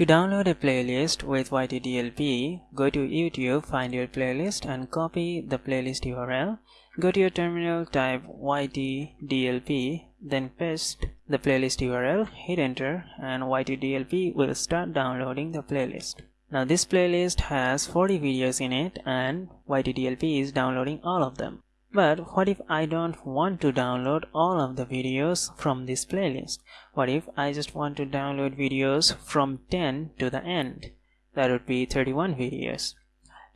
To download a playlist with YTDLP, go to YouTube, find your playlist and copy the playlist URL. Go to your terminal, type YTDLP, then paste the playlist URL, hit enter and YTDLP will start downloading the playlist. Now this playlist has 40 videos in it and YTDLP is downloading all of them. But what if I don't want to download all of the videos from this playlist? What if I just want to download videos from 10 to the end? That would be 31 videos.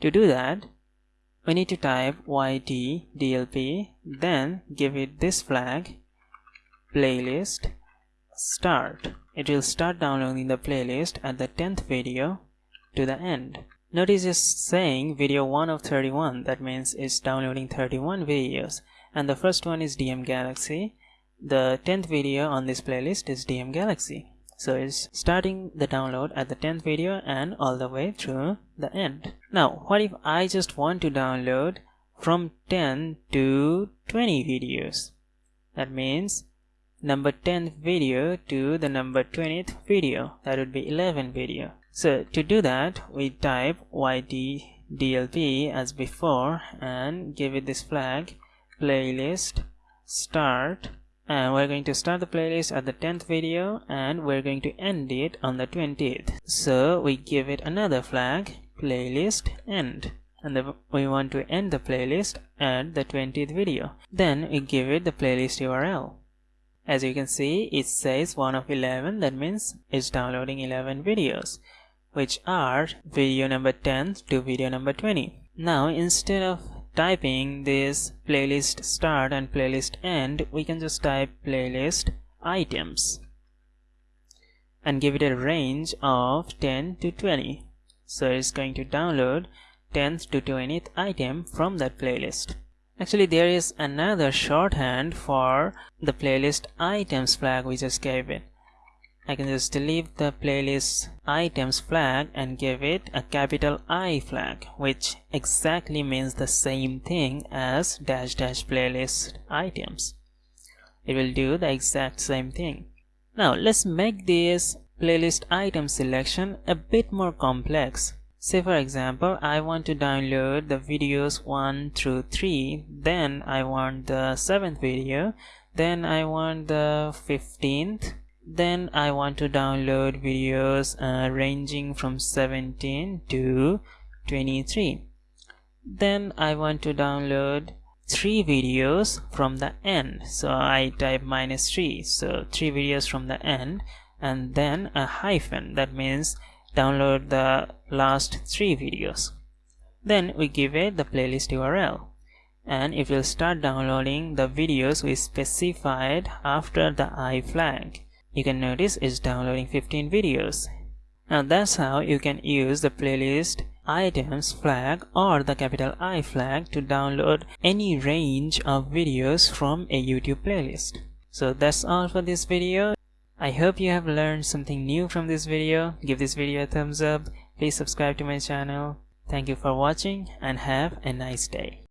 To do that, we need to type ytdlp, then give it this flag, playlist start. It will start downloading the playlist at the 10th video to the end. Notice it's saying video 1 of 31 that means it's downloading 31 videos. And the first one is DM Galaxy. The 10th video on this playlist is DM Galaxy. So it's starting the download at the 10th video and all the way through the end. Now what if I just want to download from 10 to 20 videos? That means number 10th video to the number 20th video. That would be 11 video so to do that, we type ytdlp as before and give it this flag playlist start and we're going to start the playlist at the 10th video and we're going to end it on the 20th so we give it another flag playlist end. And the, we want to end the playlist at the 20th video. Then we give it the playlist url as you can see it says 1 of 11 that means it's downloading 11 videos which are video number 10 to video number 20. Now instead of typing this playlist start and playlist end, we can just type playlist items and give it a range of 10 to 20. So it's going to download 10th to 20th item from that playlist. Actually there is another shorthand for the playlist items flag we just gave it. I can just delete the playlist items flag and give it a capital I flag which exactly means the same thing as dash dash playlist items. It will do the exact same thing. Now let's make this playlist item selection a bit more complex. Say for example, I want to download the videos 1 through 3, then I want the 7th video, then I want the 15th, then I want to download videos uh, ranging from 17 to 23 then I want to download three videos from the end. So I type minus 3 so three videos from the end and then a hyphen. That means download the last three videos. Then we give it the playlist URL and it will start downloading the videos we specified after the I flag you can notice it's downloading 15 videos. Now that's how you can use the playlist items flag or the capital I flag to download any range of videos from a YouTube playlist. So that's all for this video. I hope you have learned something new from this video. Give this video a thumbs up. Please subscribe to my channel. Thank you for watching and have a nice day.